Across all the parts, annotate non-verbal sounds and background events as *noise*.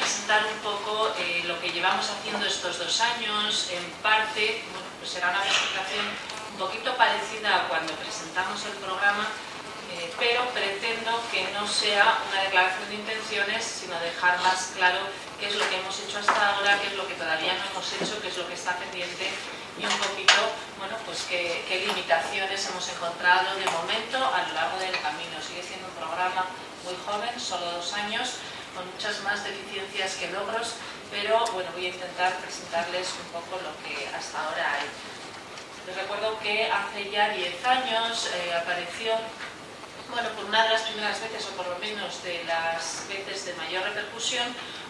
presentar un poco eh, lo que llevamos haciendo estos dos años, en parte, bueno, pues será una presentación un poquito parecida a cuando presentamos el programa, eh, pero pretendo que no sea una declaración de intenciones, sino dejar más claro qué es lo que hemos hecho hasta ahora, qué es lo que todavía no hemos hecho, qué es lo que está pendiente y un poquito, bueno, pues qué, qué limitaciones hemos encontrado de momento a lo largo del camino. Sigue siendo un programa muy joven, solo dos años, con muchas más deficiencias que logros, pero bueno, voy a intentar presentarles un poco lo que hasta ahora hay. Les recuerdo que hace ya 10 años eh, apareció bueno, por una de las primeras veces, o por lo menos de las veces de mayor repercusión,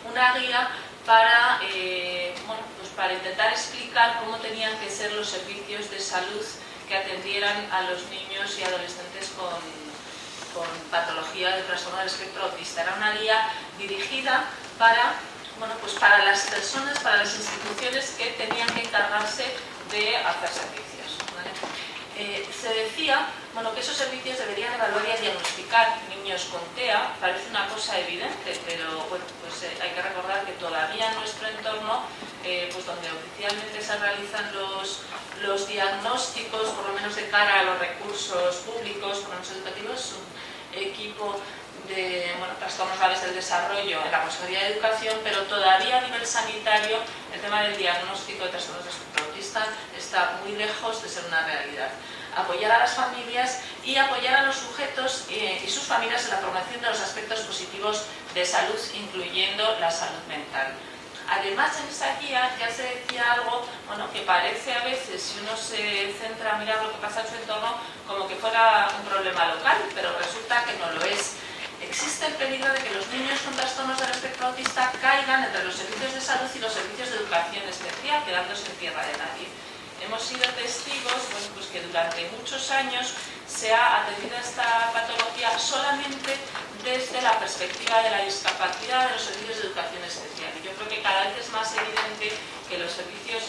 una guía para, eh, bueno, pues para intentar explicar cómo tenían que ser los servicios de salud que atendieran a los niños y adolescentes con, con patología de trastorno del espectro autista. Era una guía dirigida para, bueno, pues para las personas, para las instituciones que tenían que encargarse de hacer servicios. Eh, se decía bueno, que esos servicios deberían evaluar y diagnosticar niños con TEA, parece una cosa evidente, pero bueno, pues, eh, hay que recordar que todavía en nuestro entorno, eh, pues donde oficialmente se realizan los, los diagnósticos, por lo menos de cara a los recursos públicos, por lo menos educativos, un equipo de trastornos graves del desarrollo en la Consejería de Educación, pero todavía a nivel sanitario el tema del diagnóstico de trastornos de espectro autista está muy lejos de ser una realidad. Apoyar a las familias y apoyar a los sujetos eh, y sus familias en la promoción de los aspectos positivos de salud, incluyendo la salud mental. Además, en esa guía ya se decía algo bueno, que parece a veces, si uno se centra a mirar lo que pasa en su entorno, como que fuera un problema local, pero resulta que no lo es existe el peligro de que los niños con trastornos del espectro autista caigan entre los servicios de salud y los servicios de educación especial, quedándose en tierra de nadie. Hemos sido testigos pues que durante muchos años se ha atendido a esta patología solamente desde la perspectiva de la discapacidad de los servicios de educación especial. Y yo creo que cada vez es más evidente que los servicios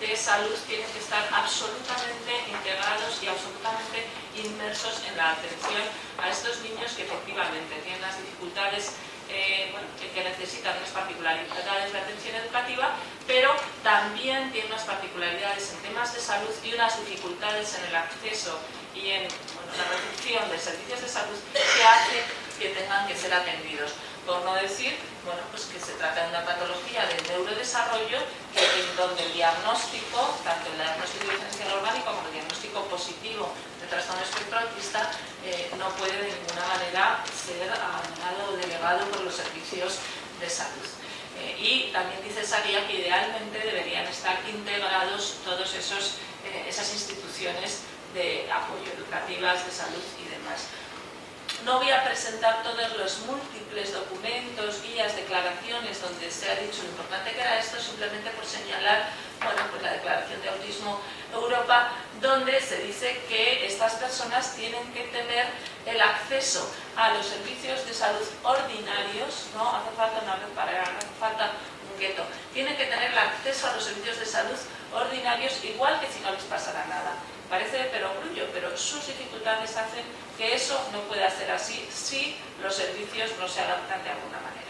de salud tienen que estar absolutamente integrados y absolutamente inmersos en la atención a estos niños que efectivamente tienen las dificultades eh, que necesitan unas particularidades. De atención educativa, pero también tienen unas particularidades en temas de salud y unas dificultades en el acceso y en la recepción de servicios de salud que hace que tengan que ser atendidos. Por no decir bueno, pues que se trata de una patología del neurodesarrollo en donde el diagnóstico, tanto el diagnóstico diferencial orgánico como el diagnóstico positivo trastorno espectro autista, eh, no puede de ninguna manera ser abandonado o delegado por los servicios de salud. Eh, y también dice esa guía que idealmente deberían estar integrados todas eh, esas instituciones de apoyo educativas, de salud y demás. No voy a presentar todos los múltiples documentos, guías, declaraciones donde se ha dicho lo importante que era esto, simplemente por señalar bueno, pues la Declaración de Autismo Europa, donde se dice que estas personas tienen que tener el acceso a los servicios de salud ordinarios, no hace falta una red para hace falta un gueto, tienen que tener el acceso a los servicios de salud ordinarios igual que si no les pasara nada. Parece de perogrullo, pero sus dificultades hacen que eso no pueda ser así si los servicios no se adaptan de alguna manera.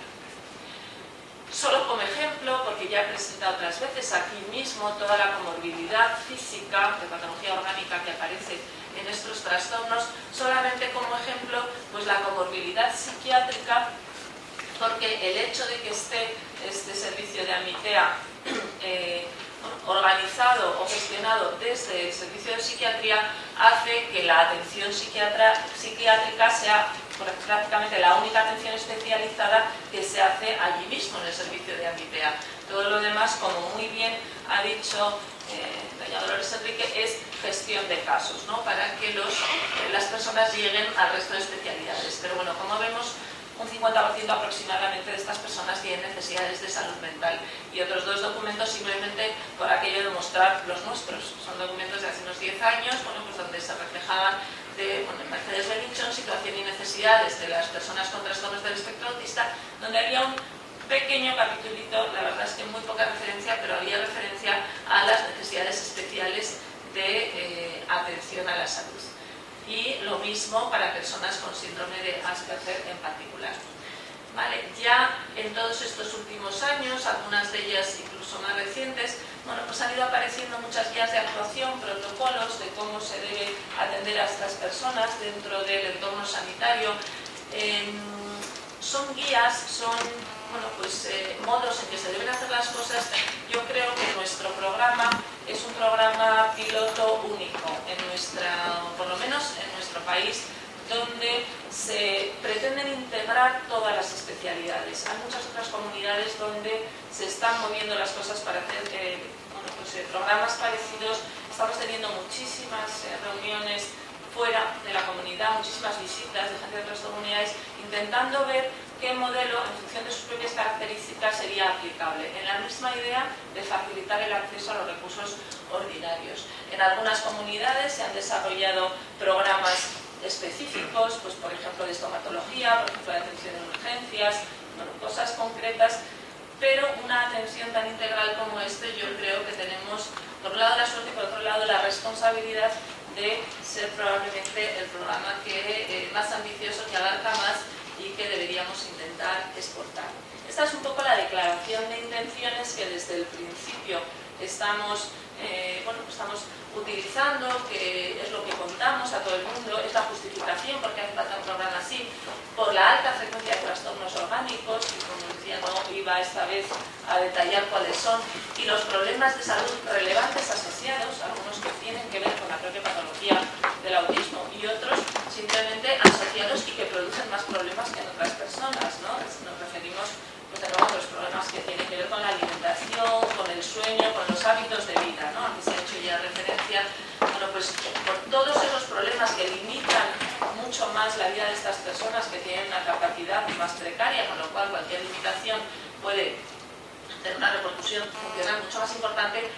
Solo como ejemplo, porque ya he presentado otras veces aquí mismo toda la comorbilidad física de patología orgánica que aparece en estos trastornos, solamente como ejemplo, pues la comorbilidad psiquiátrica, porque el hecho de que esté este servicio de AMITEA *clears throat* eh, organizado o gestionado desde el servicio de psiquiatría hace que la atención psiquiátrica sea prácticamente la única atención especializada que se hace allí mismo en el servicio de Ambipea. Todo lo demás, como muy bien ha dicho eh, doña Dolores Enrique, es gestión de casos, ¿no? para que eh, las personas lleguen al resto de especialidades. Pero bueno, como vemos, un 50% aproximadamente de estas personas tienen necesidades de salud mental y otros dos documentos simplemente por aquello de mostrar los nuestros. Son documentos de hace unos 10 años, bueno, pues donde se reflejaban de bueno, Mercedes Benichon, situación y necesidades de las personas con trastornos del espectro autista, donde había un pequeño capitulito, la verdad es que muy poca referencia, pero había referencia a las necesidades especiales de eh, atención a la salud y lo mismo para personas con síndrome de Asperger en particular. Vale, ya en todos estos últimos años, algunas de ellas incluso más recientes, bueno, pues han ido apareciendo muchas guías de actuación, protocolos de cómo se debe atender a estas personas dentro del entorno sanitario. Em, son guías, son bueno, pues, eh, modos en que se deben hacer las cosas. Yo creo que nuestro programa es un programa piloto único, en nuestra, por lo menos en nuestro país, donde se pretenden integrar todas las especialidades. Hay muchas otras comunidades donde se están moviendo las cosas para hacer eh, pues, eh, programas parecidos. Estamos teniendo muchísimas eh, reuniones fuera de la comunidad, muchísimas visitas de gente de otras comunidades, intentando ver qué modelo, en función de sus propias características, sería aplicable, en la misma idea de facilitar el acceso a los recursos ordinarios. En algunas comunidades se han desarrollado programas específicos, pues por ejemplo de estomatología, por ejemplo de atención en urgencias, cosas concretas, pero una atención tan integral como este yo creo que tenemos por un lado la suerte y por otro lado la responsabilidad de ser probablemente el programa que eh, más ambicioso, que abarca más y que deberíamos intentar exportar. Esta es un poco la declaración de intenciones que desde el principio estamos, eh, bueno, estamos utilizando, que es lo que contamos a todo el mundo, es la justificación porque hace falta un programa así, por la alta frecuencia de trastornos orgánicos, y como decía, no iba esta vez a detallar cuáles son, y los problemas de salud relevantes asociados, algunos que tienen que ver con la propia patología del autismo y otros simplemente asociados y que producen más problemas que en otras personas. ¿no? Nos referimos pues, a los problemas que tienen que ver con la alimentación, con el sueño, con los hábitos de vida. ¿no? Aquí se ha hecho ya referencia bueno, pues, por todos esos problemas que limitan mucho más la vida de estas personas que tienen una capacidad más precaria, con lo cual cualquier limitación puede tener una repercusión funcional mucho más importante,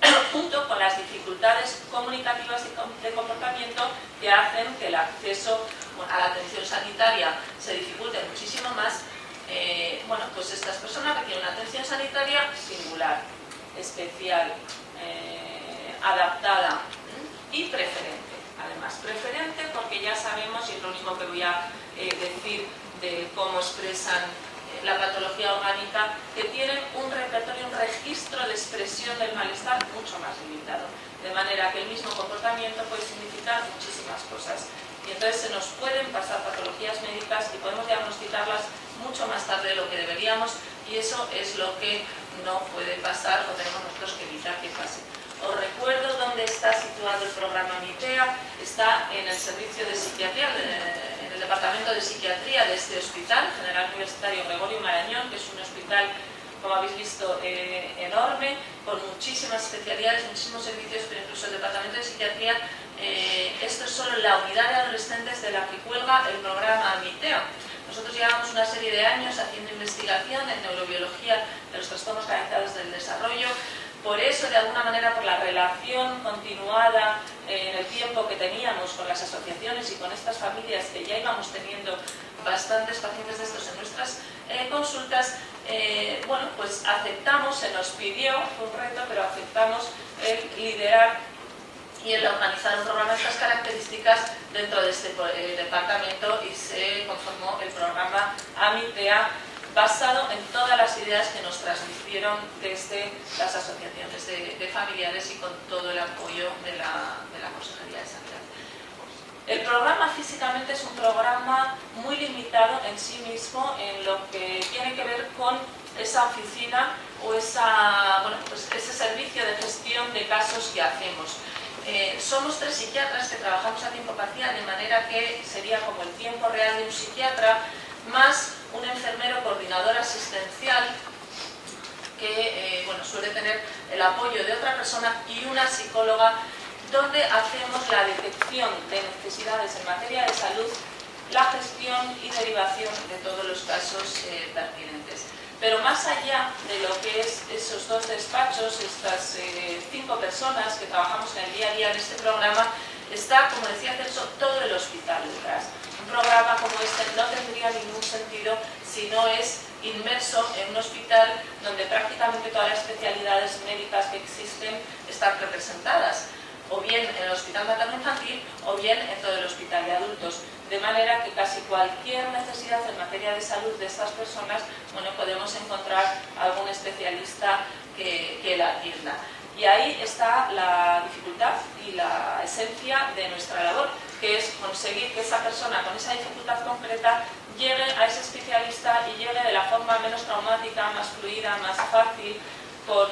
*clears throat* junto con las dificultades comunicativas de comportamiento que hacen que el acceso a la atención sanitaria se dificulte muchísimo más, eh, bueno, pues estas personas requieren una atención sanitaria singular, especial, eh, adaptada y preferente. Además, preferente porque ya sabemos, y es lo único que voy a eh, decir de cómo expresan la patología orgánica, que tienen un repertorio, un registro de expresión del malestar mucho más limitado. De manera que el mismo comportamiento puede significar muchísimas cosas. Y entonces se nos pueden pasar patologías médicas y podemos diagnosticarlas mucho más tarde de lo que deberíamos y eso es lo que no puede pasar o tenemos nosotros que evitar que pase. Os recuerdo dónde está situado el programa MITEA, está en el servicio de psiquiatría, departamento de psiquiatría de este hospital, General Universitario Gregorio Marañón, que es un hospital, como habéis visto, eh, enorme, con muchísimas especialidades, muchísimos servicios, pero incluso el departamento de psiquiatría, eh, esto es solo la unidad de adolescentes de la que cuelga el programa MITEO. Nosotros llevamos una serie de años haciendo investigación en neurobiología de los trastornos canalizados del desarrollo, por eso, de alguna manera, por la relación continuada en el tiempo que teníamos con las asociaciones y con estas familias que ya íbamos teniendo bastantes pacientes de estos en nuestras eh, consultas, eh, bueno, pues aceptamos, se nos pidió, fue un reto, pero aceptamos el liderar y el organizar un programa de estas características dentro de este eh, departamento y se conformó el programa AMITEA basado en todas las ideas que nos transmitieron desde las asociaciones de, familiares y con todo el apoyo de la, de la Consejería de Sanidad. El programa físicamente es un programa muy limitado en sí mismo en lo que tiene que ver con esa oficina o esa, bueno, pues ese servicio de gestión de casos que hacemos. Eh, somos tres psiquiatras que trabajamos a tiempo parcial, de manera que sería como el tiempo real de un psiquiatra, más un enfermero coordinador asistencial que eh, bueno, suele tener el apoyo de otra persona y una psicóloga donde hacemos la detección de necesidades en materia de salud, la gestión y derivación de todos los casos eh, pertinentes. Pero más allá de lo que es esos dos despachos, estas eh, cinco personas que trabajamos en el día a día en este programa, está, como decía Celso, todo el hospital detrás programa como este no tendría ningún sentido si no es inmerso en un hospital donde prácticamente todas las especialidades médicas que existen están representadas, o bien en el hospital materno infantil o bien en todo el hospital de adultos. de manera que casi cualquier necesidad en materia de salud de estas personas, bueno, podemos encontrar algún especialista que, que la atienda. Y ahí está la dificultad y la esencia de nuestra labor, que es conseguir que esa persona con esa dificultad concreta llegue a ese especialista y llegue de la forma menos traumática, más fluida, más fácil, con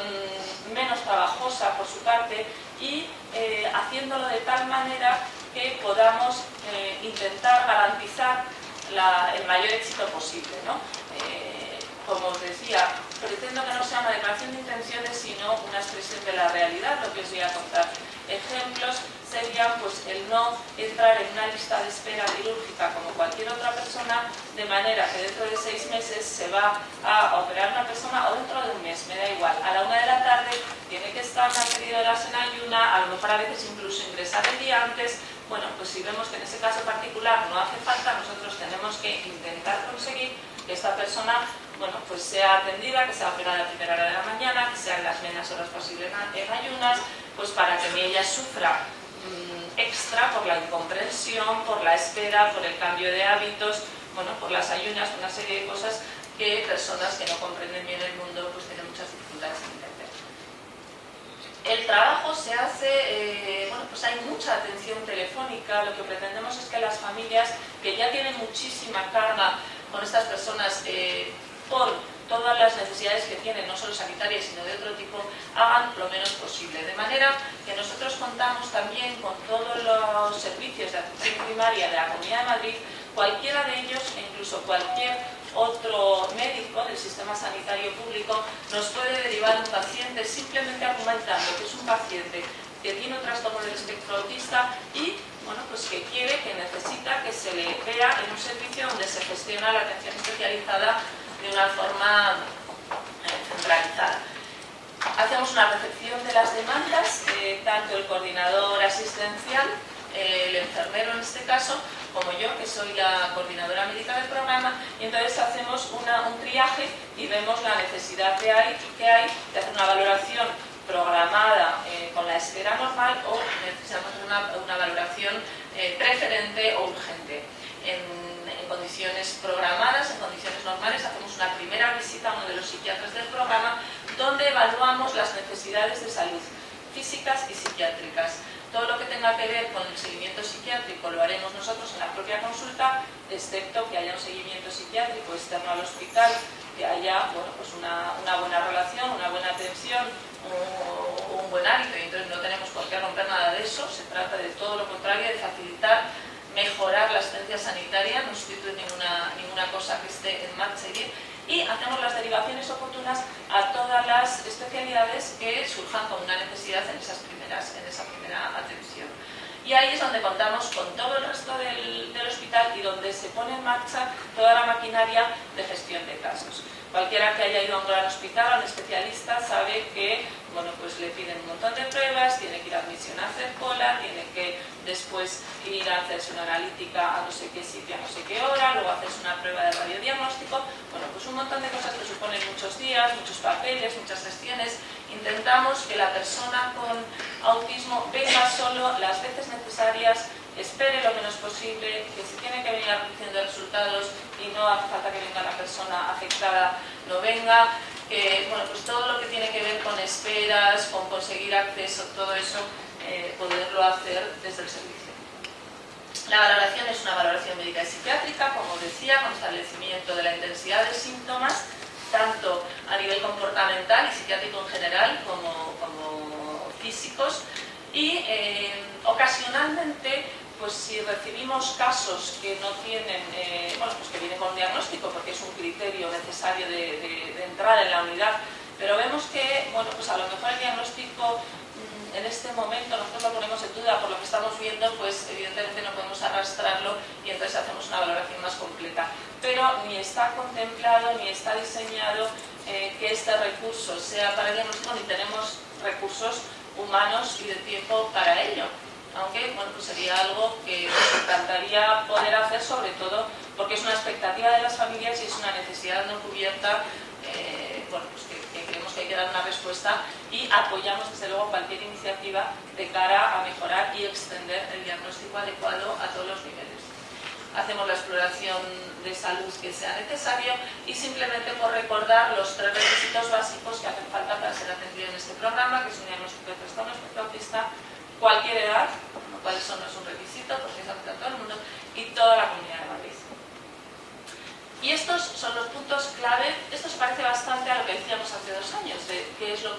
menos trabajosa por su parte y eh, haciéndolo de tal manera que podamos eh, intentar garantizar el mayor éxito posible. Eh, como os decía, pretendo que no sea una declaración de intenciones, sino una expresión de la realidad, lo que os voy a contar. Ejemplos sería pues, el no entrar en una lista de espera quirúrgica como cualquier otra persona, de manera que dentro de seis meses se va a operar una persona o dentro de un mes, me da igual. A la una de la tarde tiene que estar una serie horas en ayuna, a lo mejor a veces incluso ingresar el día antes. Bueno, pues si vemos que en ese caso particular no hace falta, nosotros tenemos que intentar conseguir que esta persona bueno, pues sea atendida, que sea operada a primera hora de la mañana, que sean las menos horas posibles en ayunas, pues para que ella sufra extra por la incomprensión, por la espera, por el cambio de hábitos, bueno, por las ayunas, una serie de cosas que personas que no comprenden bien el mundo pues tienen muchas dificultades en entender. El trabajo se hace, eh, bueno, pues hay mucha atención telefónica, lo que pretendemos es que las familias que ya tienen muchísima carga con estas personas eh, por todas las necesidades que tienen, no solo sanitarias, sino de otro tipo, hagan lo menos posible. De manera que nosotros contamos también con todos los servicios de atención primaria de la Comunidad de Madrid, cualquiera de ellos, e incluso cualquier otro médico del sistema sanitario público, nos puede derivar un paciente simplemente argumentando que es un paciente que tiene un trastorno del espectro autista y bueno, pues que quiere, que necesita que se le vea en un servicio donde se gestiona la atención especializada de una forma eh, centralizada. Hacemos una recepción de las demandas, eh, tanto el coordinador asistencial, eh, el enfermero en este caso, como yo, que soy la coordinadora médica del programa, y entonces hacemos un triaje y vemos la necesidad que hay, que hay de hacer una valoración programada con la espera normal o necesitamos una, una valoración preferente o urgente. En, condiciones programadas, en condiciones normales, hacemos una primera visita a uno de los psiquiatras del programa donde evaluamos las necesidades de salud físicas y psiquiátricas. Todo lo que tenga que ver con el seguimiento psiquiátrico lo haremos nosotros en la propia consulta, excepto que haya un seguimiento psiquiátrico externo al hospital, que haya bueno, pues una, buena relación, una buena atención, un, un buen hábito, y entonces no tenemos por qué romper nada de eso, se trata de todo lo contrario, de facilitar la asistencia sanitaria, no sustituye ninguna, ninguna cosa que esté en marcha y hacemos las derivaciones oportunas a todas las especialidades que surjan con una necesidad en, esas primeras, en esa primera atención. Y ahí es donde contamos con todo el resto del, hospital y donde se pone en marcha toda la maquinaria de gestión de casos. Cualquiera que haya ido a un gran hospital, a un especialista, sabe que bueno, pues le piden un montón de pruebas, tiene que ir a admisión a hacer cola, tiene que después ir a hacerse una analítica a no sé qué sitio, a no sé qué hora, luego hacerse una prueba de radiodiagnóstico. Bueno, pues un montón de cosas que suponen muchos días, muchos papeles, muchas gestiones. Intentamos que la persona con autismo venga solo las veces necesarias espere lo menos posible, que si tiene que venir de resultados y no hace falta que venga la persona afectada, no venga, que bueno, pues todo lo que tiene que ver con esperas, con conseguir acceso, todo eso, eh, poderlo hacer desde el servicio. La valoración es una valoración médica y psiquiátrica, como decía, con establecimiento de la intensidad de síntomas, tanto a nivel comportamental y psiquiátrico en general como, físicos, y eh, ocasionalmente pues si recibimos casos que no tienen, eh, bueno, pues que vienen con diagnóstico porque es un criterio necesario de, de, entrar en la unidad, pero vemos que, bueno, pues a lo mejor el diagnóstico en este momento nosotros lo ponemos en duda por lo que estamos viendo, pues evidentemente no podemos arrastrarlo y entonces hacemos una valoración más completa. Pero ni está contemplado ni está diseñado eh, que este recurso sea para el diagnóstico ni tenemos recursos humanos y de tiempo para ello aunque bueno, pues sería algo que nos encantaría poder hacer, sobre todo porque es una expectativa de las familias y es una necesidad no cubierta eh, bueno, pues que hay que dar una respuesta y apoyamos desde luego cualquier iniciativa de cara a mejorar y extender el diagnóstico adecuado a todos los niveles. hacemos la exploración de salud que sea necesario y simplemente por recordar los tres requisitos básicos que hacen falta para ser atendido en este programa, que es un diagnóstico de trastorno espectro autista, cualquier edad, lo cual eso no es un requisito porque es apto a todo el mundo, y toda la comunidad de Madrid. Y estos son los puntos clave, esto se parece bastante a lo que decíamos hace dos años, de qué es lo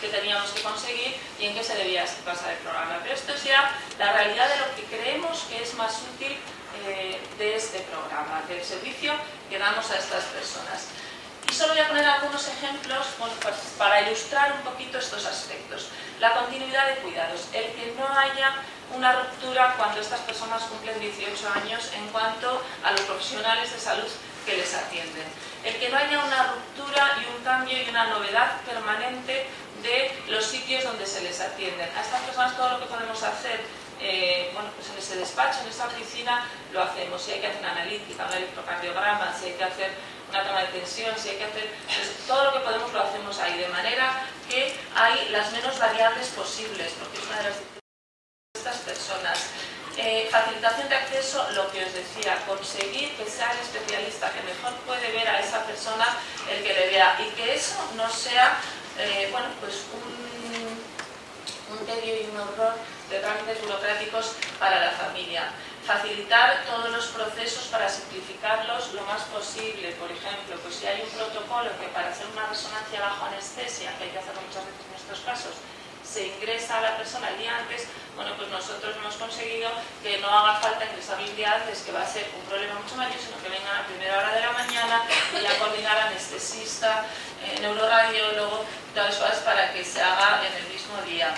que teníamos que conseguir y en qué se debía basar el programa. Pero esto es ya la realidad de lo que creemos que es más útil eh, de este programa, del servicio que damos a estas personas. Y solo voy a poner algunos ejemplos pues para ilustrar un poquito estos aspectos. La continuidad de cuidados, el que no haya una ruptura cuando estas personas cumplen 18 años en cuanto a los profesionales de salud que les atienden. El que no haya una ruptura y un cambio y una novedad permanente de los sitios donde se les atienden. A estas personas todo lo que podemos hacer eh, bueno, pues en ese despacho, en esa oficina, lo hacemos. Si hay que hacer una analítica, un electrocardiograma, si hay que hacer una toma de tensión, si hay que hacer... Pues todo lo que podemos lo hacemos ahí, de manera que hay las menos variables posibles, porque es una de las estas personas. Eh, facilitación de acceso, lo que os decía, conseguir que sea el especialista que mejor puede ver a esa persona el que le vea y que eso no sea, eh, bueno, pues un, un tedio y un horror de trámites burocráticos para la familia facilitar todos los procesos para simplificarlos lo más posible. Por ejemplo, pues si hay un protocolo que para hacer una resonancia bajo anestesia, que hay que hacerlo muchas veces en estos casos, se ingresa a la persona el día antes, bueno, pues nosotros hemos conseguido que no haga falta ingresar el día antes, que va a ser un problema mucho mayor, sino que vengan a primera hora de la mañana y a coordinar anestesista, eh, neuroradiólogo, todas cosas para que se haga en el mismo día.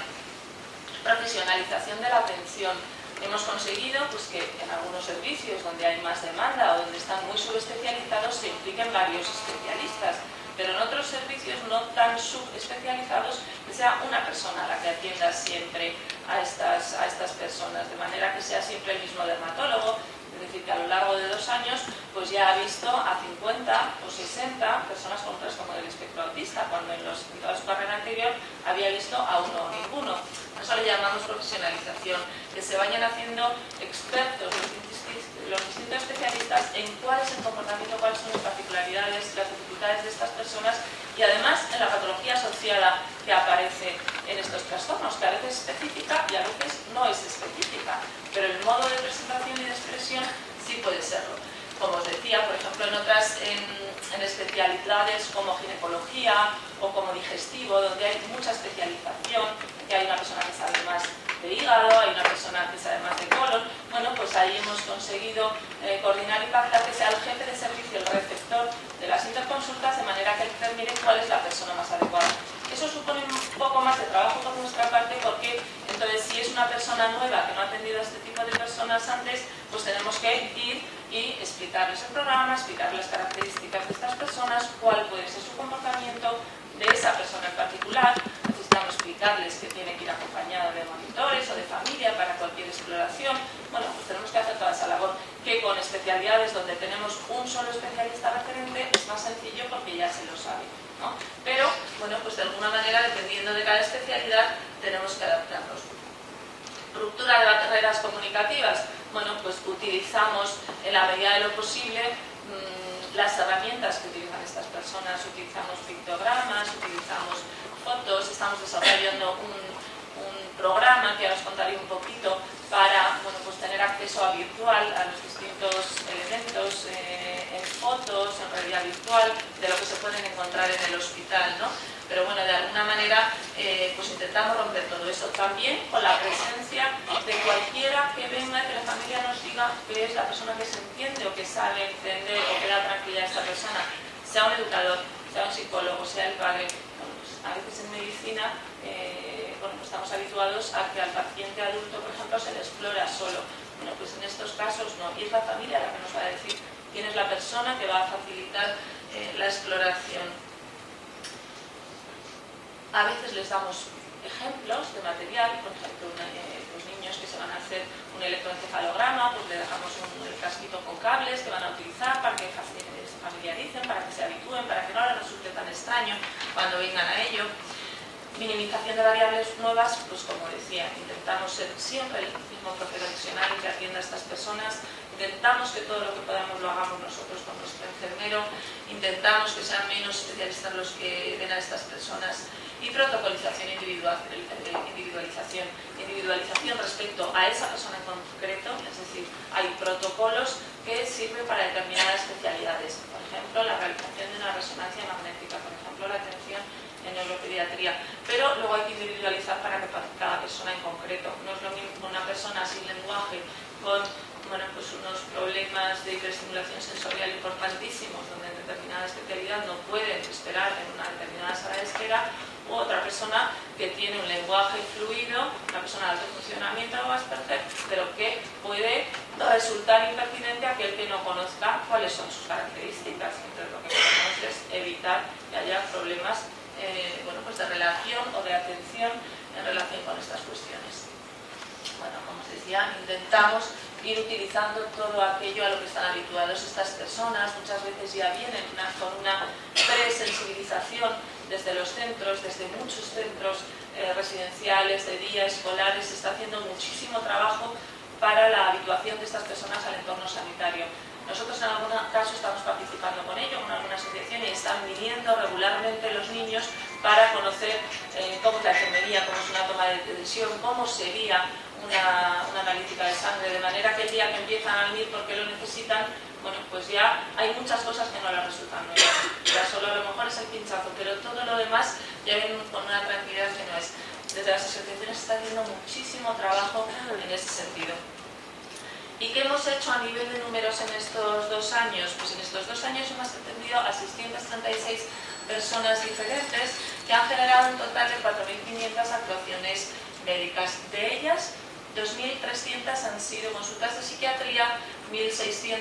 Profesionalización de la atención hemos conseguido pues, que en algunos servicios donde hay más demanda o donde están muy subespecializados se impliquen varios especialistas, pero en otros servicios no tan subespecializados que sea una persona la que atienda siempre a estas, a estas personas, de manera que sea siempre el mismo dermatólogo, es decir, que a lo largo de dos años pues ya ha visto a 50 o 60 personas con trastorno del espectro autista, cuando en, los, en toda su carrera anterior había visto a uno o ninguno. Eso le llamamos profesionalización, que se vayan haciendo expertos los distintos especialistas en cuál es el comportamiento, cuáles son las particularidades, las dificultades de estas personas y además en la patología asociada que aparece en estos trastornos, que a veces es específica y a veces no es específica, pero el modo de presentación y de expresión sí puede serlo. Como os decía, por ejemplo, en otras especialidades como ginecología o como digestivo, donde hay mucha especialización, que hay una persona que sabe más de hígado, hay una persona que sabe más de colon, bueno, pues ahí hemos conseguido eh, coordinar y pactar que sea el jefe de servicio, el receptor de las interconsultas, de manera que determine cuál es la persona más adecuada. Eso supone un poco más de trabajo por nuestra parte porque entonces si es una persona nueva que no ha atendido a este tipo de personas antes, pues tenemos que ir y explicarles el programa, explicar las características de estas personas, cuál puede ser su comportamiento de esa persona en particular, necesitamos explicarles que tiene que ir acompañada de monitores o de familia para cualquier exploración. Bueno, pues tenemos que hacer toda esa labor que con especialidades donde tenemos un solo especialista referente es más sencillo porque ya se lo sabe. ¿no? Pero, bueno, pues de alguna manera, dependiendo de cada especialidad, tenemos que adaptarnos. Ruptura de barreras comunicativas. Bueno, pues utilizamos en la medida de lo posible mmm, las herramientas que utilizan estas personas. Utilizamos pictogramas, utilizamos fotos, estamos desarrollando un programa que os contaré un poquito para bueno, pues tener acceso a virtual a los distintos elementos eh, en fotos, en realidad virtual, de lo que se pueden encontrar en el hospital. ¿no? Pero bueno, de alguna manera eh, pues intentamos romper todo eso. También con la presencia de cualquiera que venga y que la familia nos diga que es la persona que se entiende o que sabe entender o que da tranquilidad a esta persona, sea un educador, sea un psicólogo, sea el padre, a veces en medicina eh, bueno, pues estamos habituados a que al paciente adulto, por ejemplo, se le explora solo. Bueno, pues en estos casos no. Y es la familia la que nos va a decir quién es la persona que va a facilitar eh, la exploración. A veces les damos ejemplos de material, por ejemplo, eh, los niños que se van a hacer un electroencefalograma, pues le dejamos un, casquito con cables que van a utilizar para que familiaricen, para que se habitúen, para que no les resulte tan extraño cuando vengan a ello. Minimización de variables nuevas, pues como decía, intentamos ser siempre el mismo profesional que atienda a estas personas, intentamos que todo lo que podamos lo hagamos nosotros con nuestro enfermero, intentamos que sean menos especialistas los que den a estas personas y protocolización individualización. Individualización respecto a esa persona en concreto, es decir, hay protocolos que sirven para determinadas especialidades. Por ejemplo, la realización de una resonancia magnética, por ejemplo, la atención en neuropediatría, pero luego hay que individualizar para, que cada persona en concreto. No es lo mismo una persona sin lenguaje con bueno, pues unos problemas de hiperestimulación sensorial importantísimos, donde en determinada especialidad no pueden esperar en una determinada sala de espera, otra persona que tiene un lenguaje fluido, una persona de alto funcionamiento o Asperger, pero que puede resultar impertinente a aquel que no conozca cuáles son sus características. Entonces lo que queremos es evitar que haya problemas eh, bueno, pues de relación o de atención en relación con estas cuestiones. Bueno, como os decía, intentamos ir utilizando todo aquello a lo que están habituados estas personas. Muchas veces ya vienen con una presensibilización desde los centros, desde muchos centros eh, residenciales, de día, escolares, se está haciendo muchísimo trabajo para la habituación de estas personas al entorno sanitario. Nosotros en algún caso estamos participando con ello, en alguna asociación, y están viniendo regularmente los niños para conocer eh, cómo es la enfermería, cómo es una toma de decisión, cómo sería una, analítica de sangre, de manera que el día que empiezan a venir porque lo necesitan, bueno, pues ya hay muchas cosas que no les resultan. Ya solo a lo mejor es el pinchazo, pero todo lo demás ya viene con una tranquilidad que no es. Desde las asociaciones está haciendo muchísimo trabajo en ese sentido. ¿Y qué hemos hecho a nivel de números en estos dos años? Pues en estos dos años hemos atendido a 636 personas diferentes que han generado un total de 4.500 actuaciones médicas. De ellas, 2.300 han sido consultas de psiquiatría, 1.600,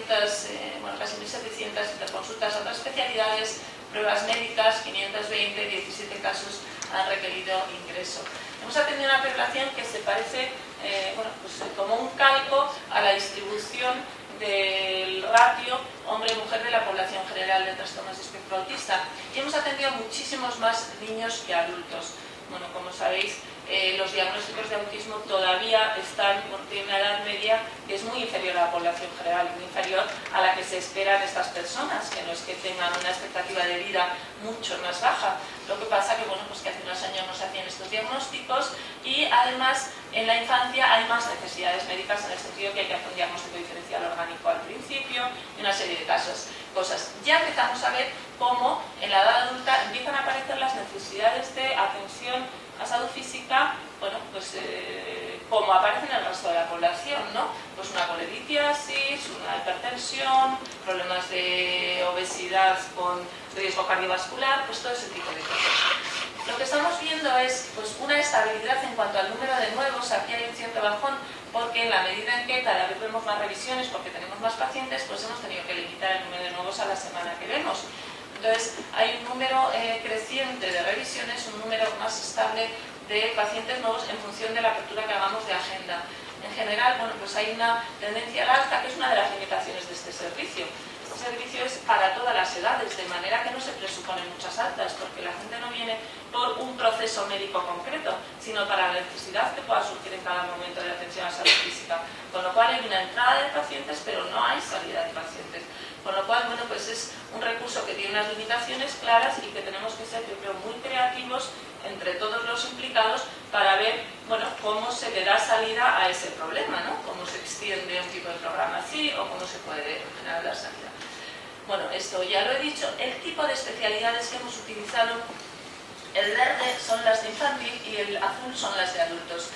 eh, bueno, casi 1.700 interconsultas a otras especialidades, pruebas médicas, 520, 17 casos han requerido ingreso. Hemos atendido una población que se parece eh, bueno, pues, como un calco a la distribución del ratio hombre-mujer de la población general de trastornos de espectro autista. Y hemos atendido muchísimos más niños que adultos. Bueno, como sabéis, eh, los diagnósticos de autismo todavía están, tienen una edad media que es muy inferior a la población general, muy inferior a la que se espera de estas personas, que no es que tengan una expectativa de vida mucho más baja. Lo que pasa que, bueno, pues que hace unos años no se hacían estos diagnósticos y además en la infancia hay más necesidades médicas en el sentido que hay que hacer un diagnóstico diferencial orgánico al principio y una serie de casos, cosas. Ya empezamos a ver cómo en la edad adulta empiezan a aparecer las necesidades de atención a salud física, bueno, pues eh, como aparece en el resto de la población, ¿no? Pues una colelitiasis, una hipertensión, problemas de obesidad con riesgo cardiovascular, pues todo ese tipo de cosas. Lo que estamos viendo es pues, una estabilidad en cuanto al número de nuevos, aquí hay un cierto bajón, porque en la medida en que cada vez vemos más revisiones, porque tenemos más pacientes, pues hemos tenido que limitar el número de nuevos a la semana que vemos. Entonces, hay un número eh, creciente de revisiones, un número más estable de pacientes nuevos en función de la apertura que hagamos de agenda. En general, bueno, pues hay una tendencia al alta, que es una de las limitaciones de este servicio. Servicio es para todas las edades, de manera que no se presuponen muchas altas, porque la gente no viene por un proceso médico concreto, sino para la necesidad que pueda surgir en cada momento de atención a salud física. Con lo cual hay una entrada de pacientes, pero no hay salida de pacientes. Con lo cual, bueno, pues es un recurso que tiene unas limitaciones claras y que tenemos que ser, yo creo, muy creativos entre todos los implicados para ver, bueno, cómo se le da salida a ese problema, ¿no? Cómo se extiende un tipo de programa así o cómo se puede generar la salida. Bueno, esto ya lo he dicho. El tipo de especialidades que hemos utilizado, el verde son las de infantil y el azul son las de adultos.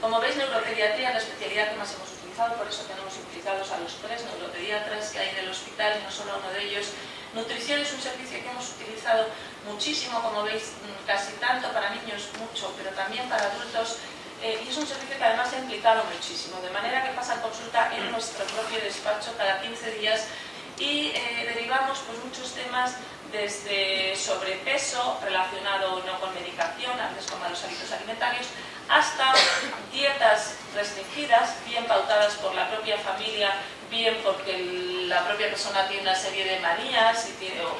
Como veis, neuropediatría es la especialidad que más hemos utilizado, por eso tenemos utilizados a los tres neuropediatras que hay en el hospital, no solo uno de ellos. Nutrición es un servicio que hemos utilizado muchísimo, como veis, mm, casi tanto para niños, mucho, pero también para adultos. Eh, y es un servicio que además ha implicado muchísimo, de manera que pasa consulta en nuestro propio despacho cada 15 días y eh, derivamos pues, muchos temas desde sobrepeso relacionado no con medicación, antes con malos hábitos alimentarios, hasta dietas restringidas, bien pautadas por la propia familia, bien porque la propia persona tiene una serie de manías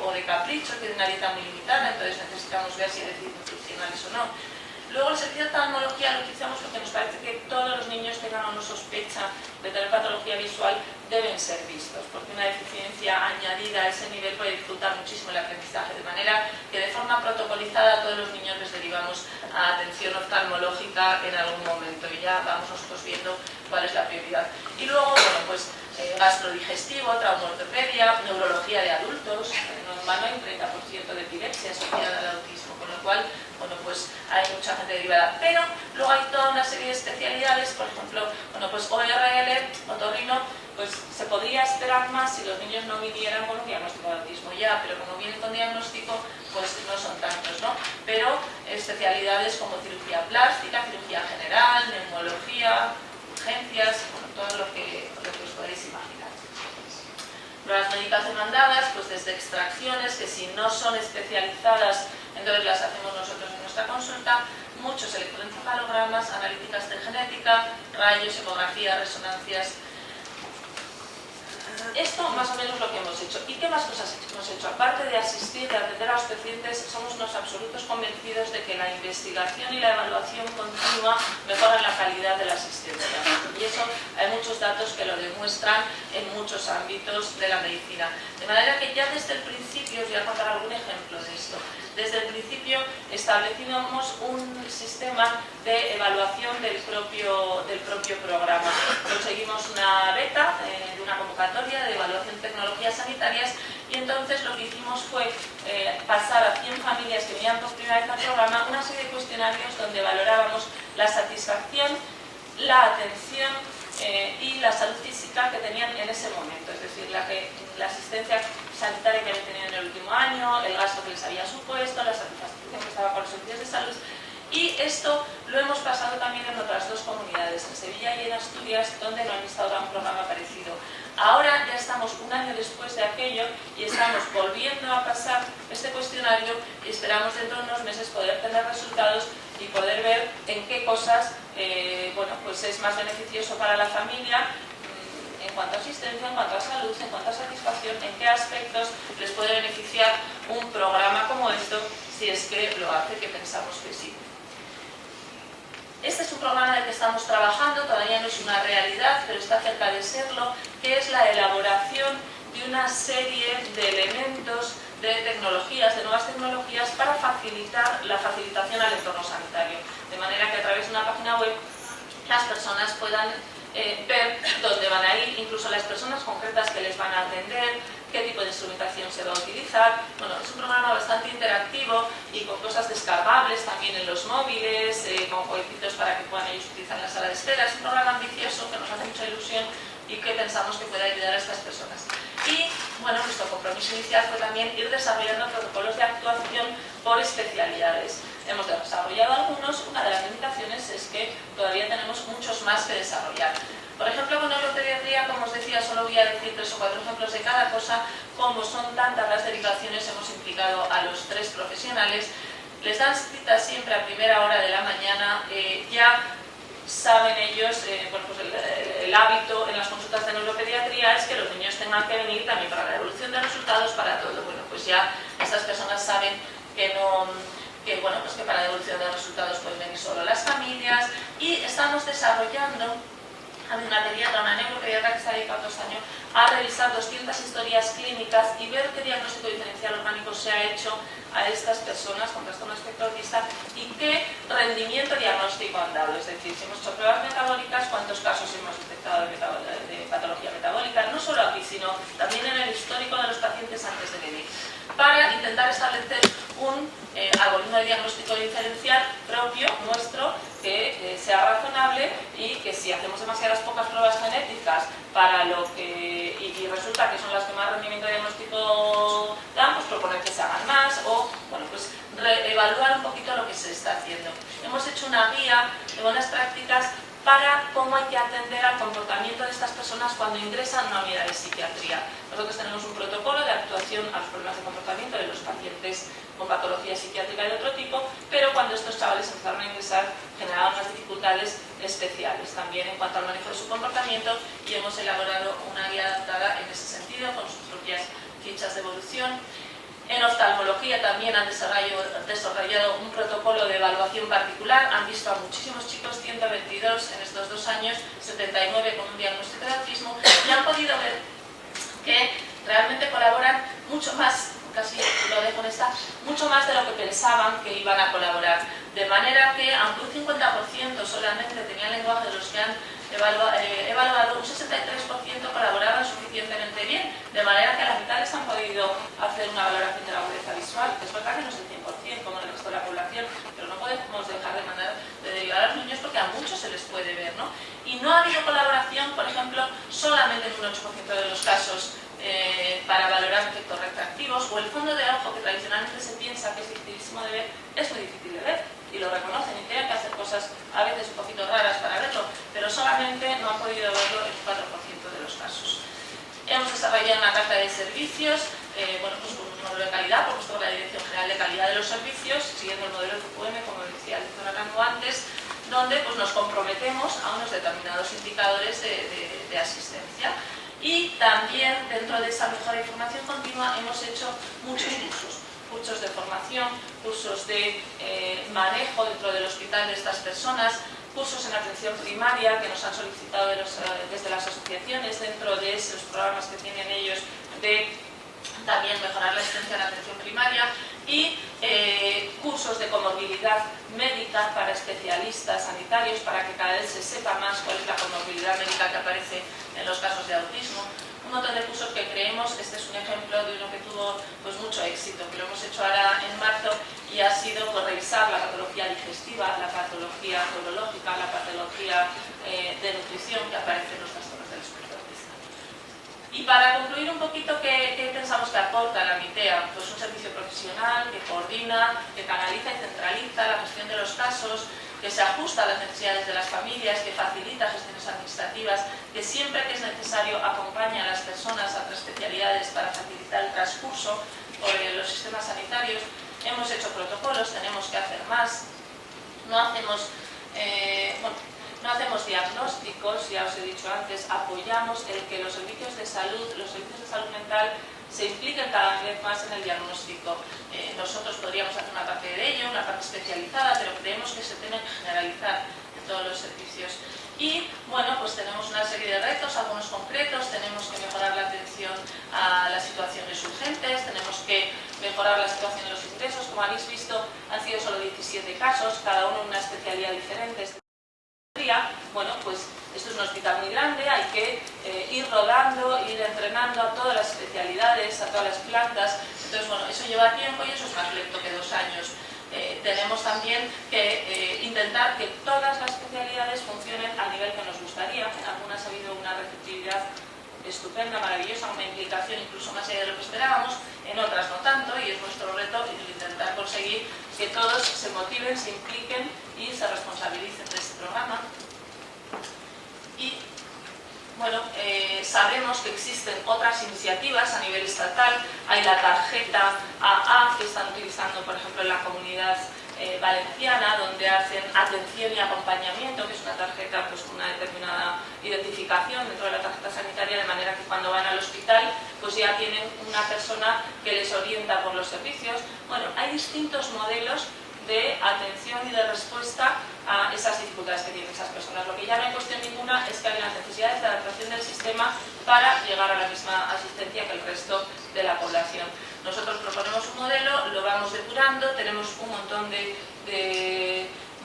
o, de caprichos, tiene una dieta muy limitada, entonces necesitamos ver si hay nutricionales o no. Luego el servicio de oftalmología lo utilizamos porque nos parece que todos los niños tengan una sospecha de tener patología visual deben ser vistos, porque una deficiencia añadida a ese nivel puede dificultar muchísimo el aprendizaje, de manera que de forma protocolizada a todos los niños les derivamos a atención oftalmológica en algún momento y ya vamos nosotros viendo cuál es la prioridad. Y luego, bueno, pues eh, gastrodigestivo, traumaortopedia, neurología de adultos, normal hay un 30% de epilepsia asociada al autismo, con lo cual bueno, pues hay mucha gente derivada. Pero luego hay toda una serie de especialidades, por ejemplo, bueno, pues ORL, otorrino, pues se podría esperar más si los niños no vinieran con un diagnóstico de autismo ya, pero como vienen con diagnóstico, pues no son tantos, ¿no? Pero especialidades como cirugía plástica, cirugía general, neumología, urgencias, bueno, todo lo que, lo que os podéis imaginar. Pruebas médicas demandadas, pues desde extracciones, que si no son especializadas entonces las hacemos nosotros en nuestra consulta, muchos electroencefalogramas, analíticas de genética, rayos, ecografías, resonancias. Esto más o menos lo que hemos hecho. ¿Y qué más cosas hemos hecho? Aparte de asistir, de atender a los pacientes, somos unos absolutos convencidos de que la investigación y la evaluación continua mejoran la calidad de la asistencia. Y eso hay muchos datos que lo demuestran en muchos ámbitos de la medicina. De manera que ya desde el principio, os voy a contar algún ejemplo de esto, desde el principio establecimos un sistema de evaluación del propio, del propio programa. Conseguimos una beta eh, de una convocatoria de evaluación de tecnologías sanitarias y entonces lo que hicimos fue eh, pasar a 100 familias que venían por primera vez al programa una serie de cuestionarios donde valorábamos la satisfacción, la atención eh, y la salud física que tenían en ese momento, es decir, la, asistencia sanitaria que habían tenido en el último año, el gasto que les había supuesto, la satisfacción que estaba con los servicios de salud. Y esto lo hemos pasado también en otras dos comunidades, en Sevilla y en Asturias, donde no han instaurado un programa parecido. Ahora ya estamos un año después de aquello y estamos volviendo a pasar este cuestionario y esperamos dentro de unos meses poder tener resultados y poder ver en qué cosas eh, bueno, pues es más beneficioso para la familia en cuanto a asistencia, en cuanto a salud, en cuanto a satisfacción, en qué aspectos les puede beneficiar un programa como esto si es que lo hace, que pensamos que sí. Este es un programa en el que estamos trabajando, todavía no es una realidad, pero está cerca de serlo, que es la elaboración de una serie de elementos, de tecnologías, de nuevas tecnologías para facilitar la facilitación al entorno sanitario. De manera que a través de una página web las personas puedan eh, ver dónde van a ir, incluso las personas concretas que les van a atender, qué tipo de instrumentación se va a utilizar. Bueno, es un programa bastante interactivo y con cosas descargables también en los móviles, eh, con jueguitos para que puedan ellos utilizar la sala de espera. Es un programa ambicioso que nos hace mucha ilusión y que pensamos que puede ayudar a estas personas. Y bueno, nuestro compromiso inicial fue también ir desarrollando protocolos de actuación por especialidades. Hemos desarrollado algunos, una de las limitaciones es que todavía tenemos muchos más que desarrollar. Por ejemplo, con neuropediatría, como os decía, solo voy a decir tres o cuatro ejemplos de cada cosa. Como son tantas las derivaciones, hemos implicado a los tres profesionales. Les dan cita siempre a primera hora de la mañana. Eh, ya saben ellos, eh, bueno, pues el, hábito en las consultas de neuropediatría es que los niños tengan que venir también para la devolución de resultados, para todo. Bueno, pues ya estas personas saben que no que bueno pues que para devolución de resultados pueden venir solo las familias y estamos desarrollando hay una pediatra, una neuropediatra que está dedicando este año a revisar 200 historias clínicas y ver qué diagnóstico diferencial orgánico se ha hecho a estas personas con trastorno espectro autista y qué rendimiento diagnóstico han dado. Es decir, si hemos hecho pruebas metabólicas, cuántos casos hemos detectado de, de patología metabólica, no solo aquí, sino también en el histórico de los pacientes antes de venir para intentar establecer un eh, algoritmo de diagnóstico diferencial propio, nuestro, que eh, sea razonable y que si hacemos demasiadas pocas pruebas genéticas para lo que y, resulta que son las que más rendimiento diagnóstico dan, pues proponer que se hagan más o, bueno, pues evaluar un poquito lo que se está haciendo. Hemos hecho una guía de buenas prácticas para cómo hay que atender al comportamiento de estas personas cuando ingresan a una unidad de psiquiatría. Nosotros tenemos un protocolo de actuación a los problemas de comportamiento de los pacientes con patología psiquiátrica de otro tipo, pero cuando estos chavales empezaron a ingresar generaban unas dificultades especiales también en cuanto al manejo de su comportamiento y hemos elaborado una guía adaptada en ese sentido con sus propias fichas de evolución En oftalmología también han desarrollado un protocolo de evaluación particular, han visto a muchísimos chicos, 122 en estos dos años, 79 con un diagnóstico de autismo, y han podido ver que realmente colaboran mucho más, casi lo dejo en esta, mucho más de lo que pensaban que iban a colaborar. De manera que, aunque un 50% solamente tenía lenguaje de los que han eh, evaluado, un 63% colaboraban suficientemente bien, de manera que a la mitad les han podido hacer una valoración de la agudeza visual, es verdad que no es el 100% como en el resto de la población, pero no podemos dejar de mandar de derivar a los niños porque a muchos se les puede ver, ¿no? Y no ha habido colaboración, por ejemplo, solamente en un 8% de los casos eh, para valorar efectos retractivos, o el fondo de ojo que tradicionalmente se piensa que es dificilísimo de ver, es muy difícil de ver y lo reconocen y tienen que hacer cosas a veces un poquito raras para verlo, pero solamente no han podido verlo un 4% de los casos. Hemos desarrollado una carta de servicios, eh, bueno, pues con un modelo de calidad, por supuesto la Dirección General de Calidad de los Servicios, siguiendo el modelo FQM, como decía el doctor Arango antes, donde pues, nos comprometemos a unos determinados indicadores de, de asistencia. Y también dentro de esa mejora de información continua hemos hecho muchos cursos cursos de formación, cursos de eh, manejo dentro del hospital de estas personas, cursos en atención primaria que nos han solicitado eh, desde las asociaciones dentro de esos programas que tienen ellos de también mejorar la asistencia en atención primaria y eh, cursos de comorbilidad médica para especialistas sanitarios para que cada vez se sepa más cuál es la comorbilidad médica que aparece en los casos de autismo un montón de cursos que creemos, este es un ejemplo de uno que tuvo pues, mucho éxito, que lo hemos hecho ahora en marzo y ha sido por revisar la patología digestiva, la patología neurológica, la patología eh, de nutrición que aparece en los trastornos del espectro autista. Y para concluir un poquito, ¿qué, ¿qué, pensamos que aporta la MITEA? Pues un servicio profesional que coordina, que canaliza y centraliza la gestión de los casos, que se ajusta a las necesidades de las familias, que facilita gestiones administrativas, que siempre que es necesario acompaña a las personas a otras especialidades para facilitar el transcurso por los sistemas sanitarios. Hemos hecho protocolos, tenemos que hacer más. No hacemos, eh, no hacemos diagnósticos, ya os he dicho antes, apoyamos el que los servicios de salud, los servicios de salud mental se impliquen cada vez más en el diagnóstico. Eh, nosotros podríamos hacer una parte de ello, una parte especializada, pero creemos que se tiene que generalizar en todos los servicios. Y bueno, pues tenemos una serie de retos, algunos concretos, tenemos que mejorar la atención a las situaciones urgentes, tenemos que mejorar la situación de los ingresos, como habéis visto han sido solo 17 casos, cada uno en una especialidad diferente. Bueno, pues esto es un hospital muy grande, hay que eh, ir rodando, ir entrenando a todas las especialidades, a todas las plantas. Entonces, bueno, eso lleva tiempo y eso es más lento que dos años. Eh, tenemos también que eh, intentar que todas las especialidades funcionen al nivel que nos gustaría. En algunas ha habido una receptividad estupenda, maravillosa, una implicación incluso más allá de lo que esperábamos, en otras no tanto, y es nuestro reto intentar conseguir que todos se motiven, se impliquen y se responsabilicen de este programa y bueno, eh, sabemos que existen otras iniciativas a nivel estatal, hay la tarjeta AA que están utilizando por ejemplo en la comunidad eh, valenciana, donde hacen atención y acompañamiento, que es una tarjeta pues, con una determinada identificación dentro de la tarjeta sanitaria, de manera que cuando van al hospital pues ya tienen una persona que les orienta por los servicios. Bueno, hay distintos modelos de atención y de respuesta a esas dificultades que tienen esas personas. Lo que ya no hay cuestión ninguna es que hay unas necesidades de adaptación del sistema para llegar a la misma asistencia que el resto de la población. Nosotros proponemos un modelo, lo vamos depurando, tenemos un montón de,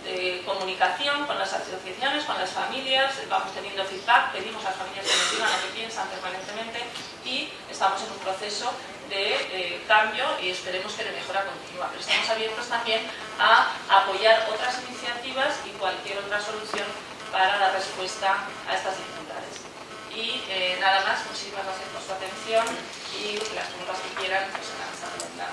de comunicación con las asociaciones, con las familias, vamos teniendo feedback, pedimos a las familias que nos digan lo que piensan permanentemente y estamos en un proceso de cambio y esperemos que de mejora continua. Pero estamos abiertos también a apoyar otras iniciativas y cualquier otra solución para dar respuesta a estas dificultades. Y eh, nada más, muchísimas gracias por su atención y las preguntas que quieran, pues en la